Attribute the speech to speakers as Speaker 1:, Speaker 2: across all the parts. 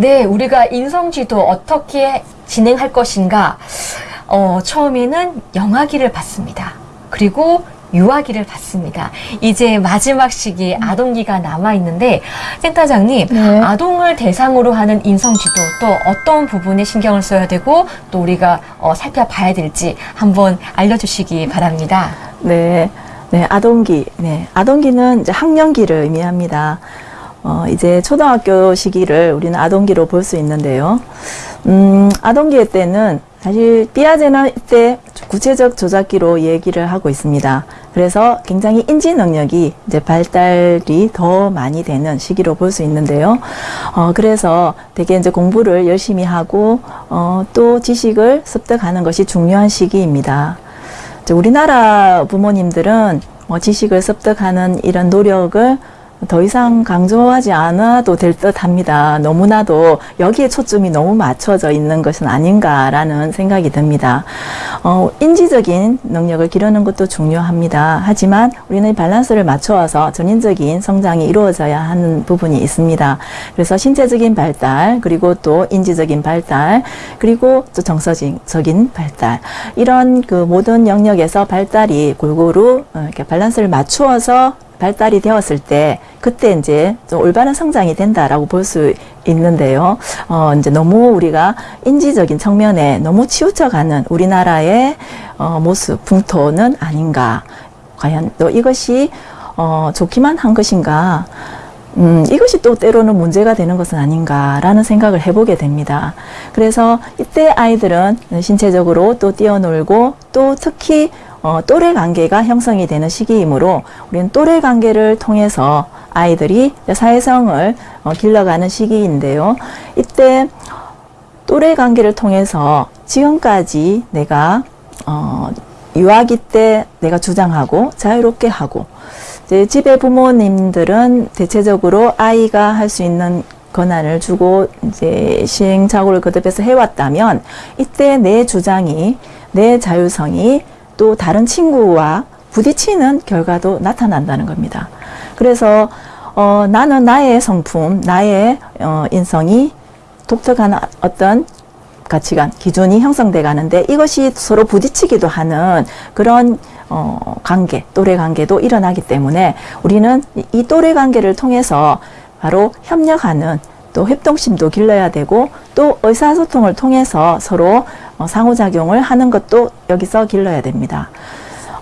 Speaker 1: 네, 우리가 인성지도 어떻게 진행할 것인가. 어, 처음에는 영아기를 받습니다. 그리고 유아기를 받습니다. 이제 마지막 시기에 아동기가 남아 있는데 센터장님,
Speaker 2: 네.
Speaker 1: 아동을 대상으로 하는 인성지도 또 어떤 부분에 신경을 써야 되고 또 우리가 어, 살펴봐야 될지 한번 알려주시기 바랍니다.
Speaker 2: 네, 네, 아동기. 네, 아동기는 이제 학년기를 의미합니다. 어, 이제 초등학교 시기를 우리는 아동기로 볼 수 있는데요. 음, 아동기 때는 사실 삐아제나 때 구체적 조작기로 얘기를 하고 있습니다. 그래서 굉장히 인지 능력이 이제 발달이 더 많이 되는 시기로 볼 수 있는데요. 어, 그래서 되게 이제 공부를 열심히 하고, 어, 또 지식을 습득하는 것이 중요한 시기입니다. 이제 우리나라 부모님들은 뭐 지식을 습득하는 이런 노력을 더 이상 강조하지 않아도 될 듯 합니다. 너무나도 여기에 초점이 너무 맞춰져 있는 것은 아닌가라는 생각이 듭니다. 어, 인지적인 능력을 기르는 것도 중요합니다. 하지만 우리는 이 밸런스를 맞춰서 전인적인 성장이 이루어져야 하는 부분이 있습니다. 그래서 신체적인 발달, 그리고 또 인지적인 발달, 그리고 또 정서적인 발달. 이런 그 모든 영역에서 발달이 골고루 어, 이렇게 밸런스를 맞추어서 발달이 되었을 때 그때 이제 좀 올바른 성장이 된다라고 볼 수 있는데요. 어 이제 너무 우리가 인지적인 측면에 너무 치우쳐가는 우리나라의 어 모습 풍토는 아닌가. 과연 또 이것이 어 좋기만 한 것인가? 음, 이것이 또 때로는 문제가 되는 것은 아닌가라는 생각을 해보게 됩니다. 그래서 이때 아이들은 신체적으로 또 뛰어놀고 또 특히 어, 또래 관계가 형성이 되는 시기이므로 우리는 또래 관계를 통해서 아이들이 사회성을 어, 길러가는 시기인데요. 이때 또래 관계를 통해서 지금까지 내가 어, 유아기 때 내가 주장하고 자유롭게 하고 이제 집의 부모님들은 대체적으로 아이가 할 수 있는 권한을 주고 이제 시행착오를 거듭해서 해왔다면 이때 내 주장이 내 자율성이 또 다른 친구와 부딪히는 결과도 나타난다는 겁니다. 그래서 어, 나는 나의 성품, 나의 어, 인성이 독특한 어떤 가치관, 기준이 형성돼 가는데 이것이 서로 부딪히기도 하는 그런 어, 관계, 또래 관계도 일어나기 때문에 우리는 이 또래 관계를 통해서 바로 협력하는 또 협동심도 길러야 되고 또 의사소통을 통해서 서로 어, 상호작용을 하는 것도 여기서 길러야 됩니다.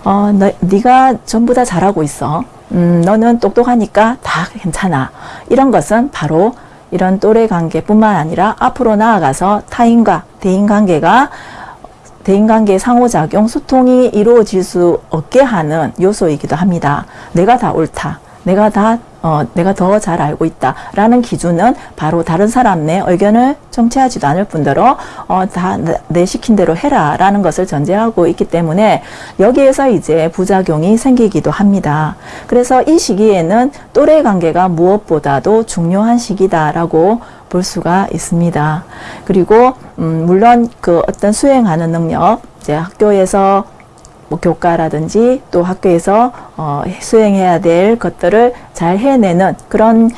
Speaker 2: 어, 너, 네가 전부 다 잘하고 있어. 음, 너는 똑똑하니까 다 괜찮아. 이런 것은 바로 이런 또래 관계뿐만 아니라 앞으로 나아가서 타인과 대인 관계가 대인 관계 상호작용 소통이 이루어질 수 없게 하는 요소이기도 합니다. 내가 다 옳다. 내가 다 어, 내가 더 잘 알고 있다라는 기준은 바로 다른 사람 내 의견을 정체하지도 않을 뿐더러 어, 다 내 시킨 대로 해라라는 것을 전제하고 있기 때문에 여기에서 이제 부작용이 생기기도 합니다. 그래서 이 시기에는 또래 관계가 무엇보다도 중요한 시기다라고 볼 수가 있습니다. 그리고 음, 물론 그 어떤 수행하는 능력, 이제 학교에서 뭐 교과라든지 또 학교에서 어, 수행해야 될 것들을 잘 해내는 그런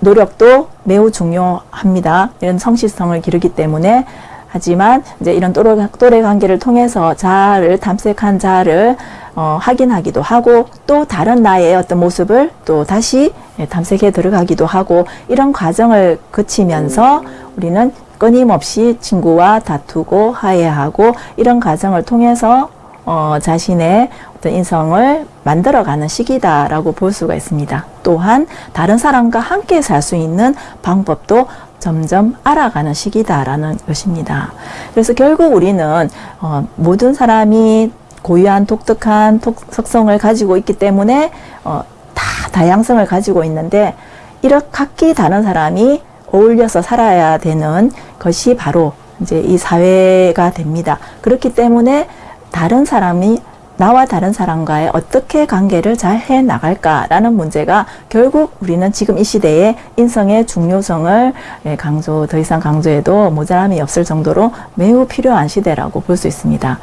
Speaker 2: 노력도 매우 중요합니다. 이런 성실성을 기르기 때문에 하지만 이제 이런 또래, 또래 관계를 통해서 자아를 탐색한 자아를 어, 확인하기도 하고 또 다른 나의 어떤 모습을 또 다시 예, 탐색해 들어가기도 하고 이런 과정을 거치면서 우리는 끊임없이 친구와 다투고 화해하고 이런 과정을 통해서 어, 자신의 어떤 인성을 만들어가는 시기다라고 볼 수가 있습니다. 또한 다른 사람과 함께 살 수 있는 방법도 점점 알아가는 시기다라는 것입니다. 그래서 결국 우리는 어, 모든 사람이 고유한 독특한 속성을 가지고 있기 때문에 어, 다 다양성을 가지고 있는데 이렇게 각기 다른 사람이 어울려서 살아야 되는 것이 바로 이제 이 사회가 됩니다. 그렇기 때문에 다른 사람이 나와 다른 사람과의 어떻게 관계를 잘 해 나갈까라는 문제가 결국 우리는 지금 이 시대에 인성의 중요성을 예, 강조 더 이상 강조해도 모자람이 없을 정도로 매우 필요한 시대라고 볼 수 있습니다.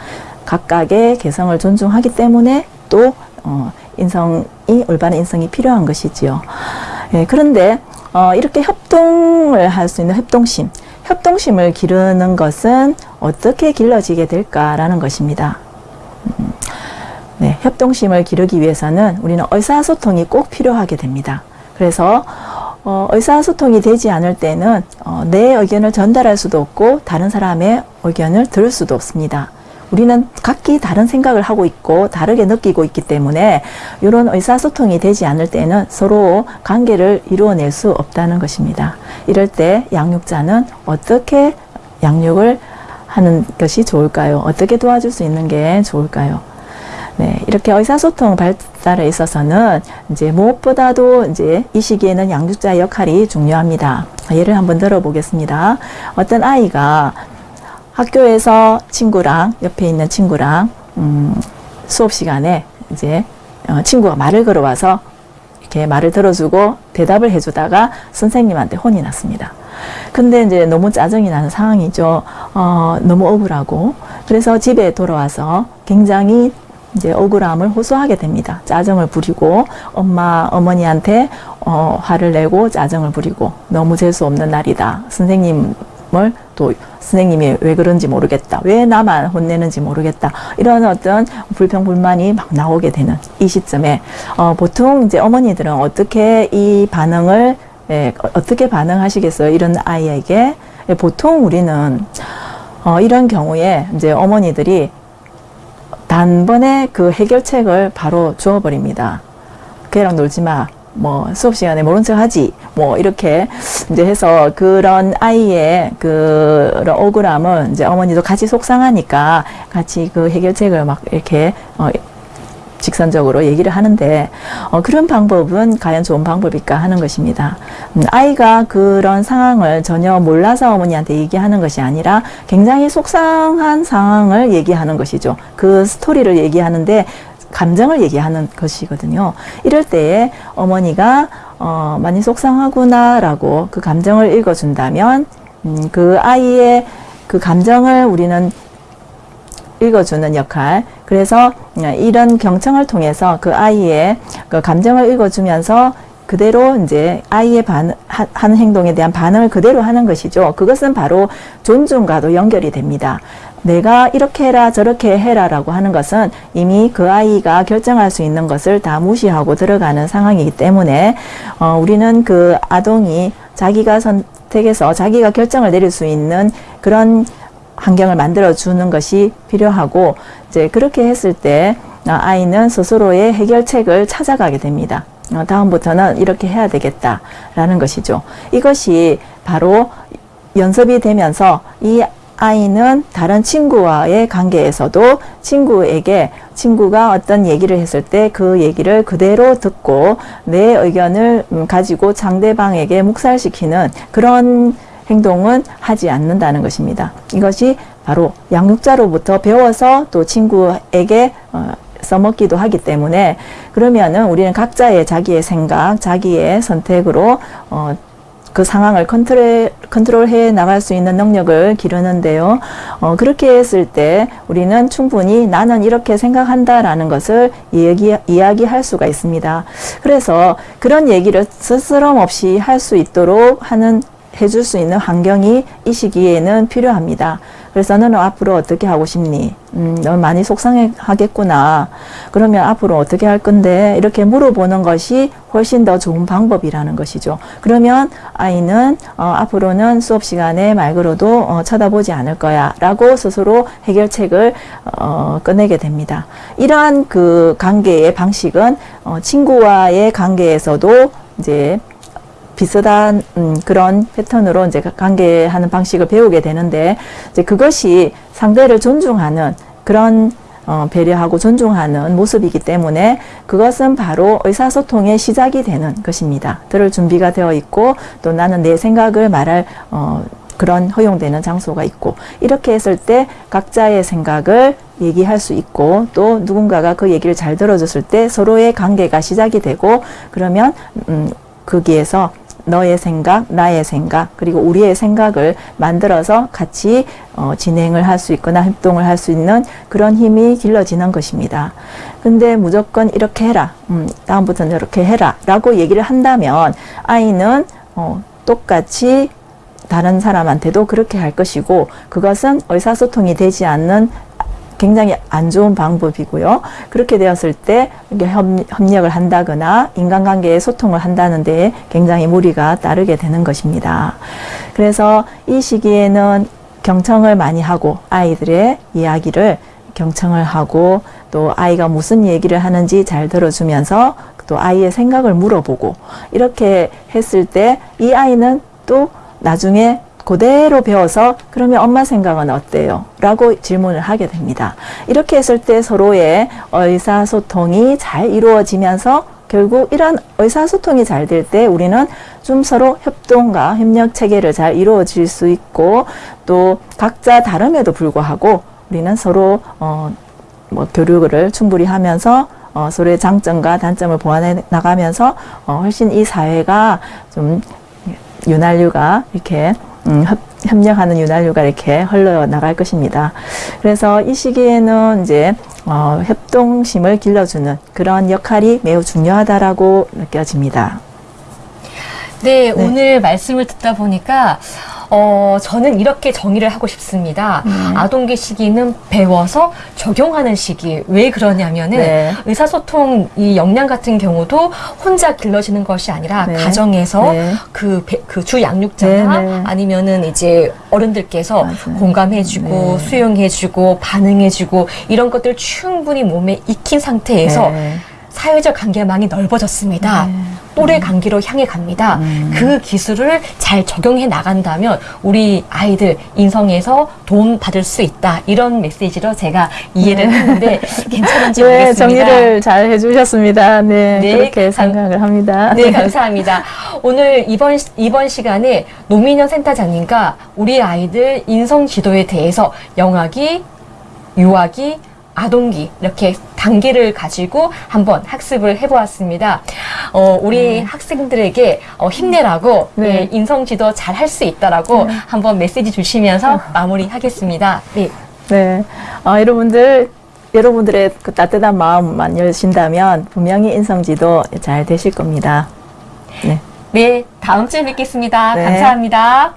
Speaker 2: 각각의 개성을 존중하기 때문에 또 어, 인성이 올바른 인성이 필요한 것이지요. 예, 그런데 어, 이렇게 협동 소통을 할 수 있는 협동심, 협동심을 기르는 것은 어떻게 길러지게 될까라는 것입니다. 음, 네, 협동심을 기르기 위해서는 우리는 의사소통이 꼭 필요하게 됩니다. 그래서 어, 의사소통이 되지 않을 때는 어, 내 의견을 전달할 수도 없고 다른 사람의 의견을 들을 수도 없습니다. 우리는 각기 다른 생각을 하고 있고 다르게 느끼고 있기 때문에 이런 의사소통이 되지 않을 때는 서로 관계를 이루어낼 수 없다는 것입니다. 이럴 때 양육자는 어떻게 양육을 하는 것이 좋을까요? 어떻게 도와줄 수 있는 게 좋을까요? 네, 이렇게 의사소통 발달에 있어서는 이제 무엇보다도 이제 이 시기에는 양육자의 역할이 중요합니다. 예를 한번 들어보겠습니다. 어떤 아이가 학교에서 친구랑 옆에 있는 친구랑 음, 수업 시간에 이제 어, 친구가 말을 걸어와서 이렇게 말을 들어주고 대답을 해주다가 선생님한테 혼이 났습니다. 근데 이제 너무 짜증이 나는 상황이죠. 어, 너무 억울하고 그래서 집에 돌아와서 굉장히 이제 억울함을 호소하게 됩니다. 짜증을 부리고 엄마 어머니한테 어, 화를 내고 짜증을 부리고 너무 재수 없는 날이다. 선생님 을또 선생님이 왜 그런지 모르겠다. 왜 나만 혼내는지 모르겠다. 이런 어떤 불평 불만이 막 나오게 되는 이 시점에 어, 보통 이제 어머니들은 어떻게 이 반응을 예, 어- 어떻게 반응하시겠어요? 이런 아이에게 예, 보통 우리는 어, 이런 경우에 이제 어머니들이 단번에 그 해결책을 바로 주어버립니다. 걔랑 놀지 마. 뭐 수업 시간에 모른 척 하지. 뭐 이렇게 이제 해서 그런 아이의 그런 억울함을 이제 어머니도 같이 속상하니까 같이 그 해결책을 막 이렇게 어, 직선적으로 얘기를 하는데 어, 그런 방법은 과연 좋은 방법일까 하는 것입니다. 음, 아이가 그런 상황을 전혀 몰라서 어머니한테 얘기하는 것이 아니라 굉장히 속상한 상황을 얘기하는 것이죠. 그 스토리를 얘기하는데 감정을 얘기하는 것이거든요. 이럴 때에 어머니가 어, 많이 속상하구나라고 그 감정을 읽어준다면 음, 그 아이의 그 감정을 우리는 읽어주는 역할. 그래서 이런 경청을 통해서 그 아이의 그 감정을 읽어주면서 그대로 이제 아이의 반, 하, 하는 행동에 대한 반응을 그대로 하는 것이죠. 그것은 바로 존중과도 연결이 됩니다. 내가 이렇게 해라 저렇게 해라 라고 하는 것은 이미 그 아이가 결정할 수 있는 것을 다 무시하고 들어가는 상황이기 때문에 어, 우리는 그 아동이 자기가 선택해서 자기가 결정을 내릴 수 있는 그런 환경을 만들어 주는 것이 필요하고 이제 그렇게 했을 때 어, 아이는 스스로의 해결책을 찾아가게 됩니다. 어, 다음부터는 이렇게 해야 되겠다라는 것이죠. 이것이 바로 연습이 되면서 이 아이는 다른 친구와의 관계에서도 친구에게 친구가 어떤 얘기를 했을 때 그 얘기를 그대로 듣고 내 의견을 음, 가지고 상대방에게 묵살시키는 그런 행동은 하지 않는다는 것입니다. 이것이 바로 양육자로부터 배워서 또 친구에게 어, 써먹기도 하기 때문에 그러면은 우리는 각자의 자기의 생각, 자기의 선택으로 어, 그 상황을 컨트롤, 컨트롤해 나갈 수 있는 능력을 기르는데요. 어, 그렇게 했을 때 우리는 충분히 나는 이렇게 생각한다라는 것을 이야기, 이야기할 수가 있습니다. 그래서 그런 얘기를 스스럼 없이 할 수 있도록 하는 해줄 수 있는 환경이 이 시기에는 필요합니다. 그래서 너는 앞으로 어떻게 하고 싶니? 음, 너 많이 속상해 하겠구나. 그러면 앞으로 어떻게 할 건데? 이렇게 물어보는 것이 훨씬 더 좋은 방법이라는 것이죠. 그러면 아이는 어, 앞으로는 수업 시간에 말 걸어도 어, 쳐다보지 않을 거야. 라고 스스로 해결책을 어, 꺼내게 됩니다. 이러한 그 관계의 방식은 어, 친구와의 관계에서도 이제 비슷한 음, 그런 패턴으로 이제 관계하는 방식을 배우게 되는데 이제 그것이 상대를 존중하는 그런 어, 배려하고 존중하는 모습이기 때문에 그것은 바로 의사소통의 시작이 되는 것입니다. 들을 준비가 되어 있고 또 나는 내 생각을 말할 어, 그런 허용되는 장소가 있고 이렇게 했을 때 각자의 생각을 얘기할 수 있고 또 누군가가 그 얘기를 잘 들어줬을 때 서로의 관계가 시작이 되고 그러면 음, 거기에서 너의 생각, 나의 생각, 그리고 우리의 생각을 만들어서 같이 어, 진행을 할 수 있거나 활동을 할 수 있는 그런 힘이 길러지는 것입니다. 근데 무조건 이렇게 해라, 음, 다음부터는 이렇게 해라 라고 얘기를 한다면 아이는 어, 똑같이 다른 사람한테도 그렇게 할 것이고 그것은 의사소통이 되지 않는 굉장히 안 좋은 방법이고요. 그렇게 되었을 때 협력을 한다거나 인간관계에 소통을 한다는 데에 굉장히 무리가 따르게 되는 것입니다. 그래서 이 시기에는 경청을 많이 하고 아이들의 이야기를 경청을 하고 또 아이가 무슨 얘기를 하는지 잘 들어주면서 또 아이의 생각을 물어보고 이렇게 했을 때 이 아이는 또 나중에 그대로 배워서 그러면 엄마 생각은 어때요? 라고 질문을 하게 됩니다. 이렇게 했을 때 서로의 의사소통이 잘 이루어지면서 결국 이런 의사소통이 잘 될 때 우리는 좀 서로 협동과 협력 체계를 잘 이루어질 수 있고 또 각자 다름에도 불구하고 우리는 서로 어, 뭐 교류를 충분히 하면서 어, 서로의 장점과 단점을 보완해 나가면서 어, 훨씬 이 사회가 좀 윤활유가 이렇게 음, 협, 협력하는 윤활유가 이렇게 흘러 나갈 것입니다. 그래서 이 시기에는 이제 어, 협동심을 길러주는 그런 역할이 매우 중요하다라고 느껴집니다.
Speaker 1: 네, 오늘 말씀을 듣다 보니까 어, 저는 이렇게 정의를 하고 싶습니다. 아동기 시기는 배워서 적용하는 시기. 왜 그러냐면은
Speaker 2: 네.
Speaker 1: 의사소통 이 역량 같은 경우도 혼자 길러지는 것이 아니라
Speaker 2: 네.
Speaker 1: 가정에서
Speaker 2: 네.
Speaker 1: 그그주 양육자나
Speaker 2: 네, 네.
Speaker 1: 아니면은 이제 어른들께서
Speaker 2: 맞아요.
Speaker 1: 공감해주고
Speaker 2: 네.
Speaker 1: 수용해주고 반응해주고 이런 것들 충분히 몸에 익힌 상태에서
Speaker 2: 네.
Speaker 1: 사회적 관계망이 넓어졌습니다.
Speaker 2: 네.
Speaker 1: 또래 관계로 향해 갑니다.
Speaker 2: 음.
Speaker 1: 그 기술을 잘 적용해 나간다면 우리 아이들 인성에서 도움 받을 수 있다. 이런 메시지로 제가 이해를 했는데 괜찮은지
Speaker 2: 네,
Speaker 1: 모르겠습니다.
Speaker 2: 정리를 잘 해주셨습니다. 네,
Speaker 1: 네,
Speaker 2: 그렇게
Speaker 1: 감-
Speaker 2: 생각을 합니다.
Speaker 1: 네, 감사합니다. 오늘 이번, 시- 이번 시간에 노민현 센터장님과 우리 아이들 인성 지도에 대해서 영아기, 유아기, 아동기 이렇게 단계를 가지고 한번 학습을 해보았습니다. 어, 우리 학생들에게 어, 힘내라고
Speaker 2: 네.
Speaker 1: 네, 인성 지도 잘 할 수 있다라고 한번 메시지 주시면서 마무리하겠습니다. 네.
Speaker 2: 네, 어, 여러분들 여러분들의 그 따뜻한 마음만 여신다면 분명히 인성지도 잘 되실 겁니다. 네.
Speaker 1: 네, 다음 주에 뵙겠습니다.
Speaker 2: 네.
Speaker 1: 감사합니다.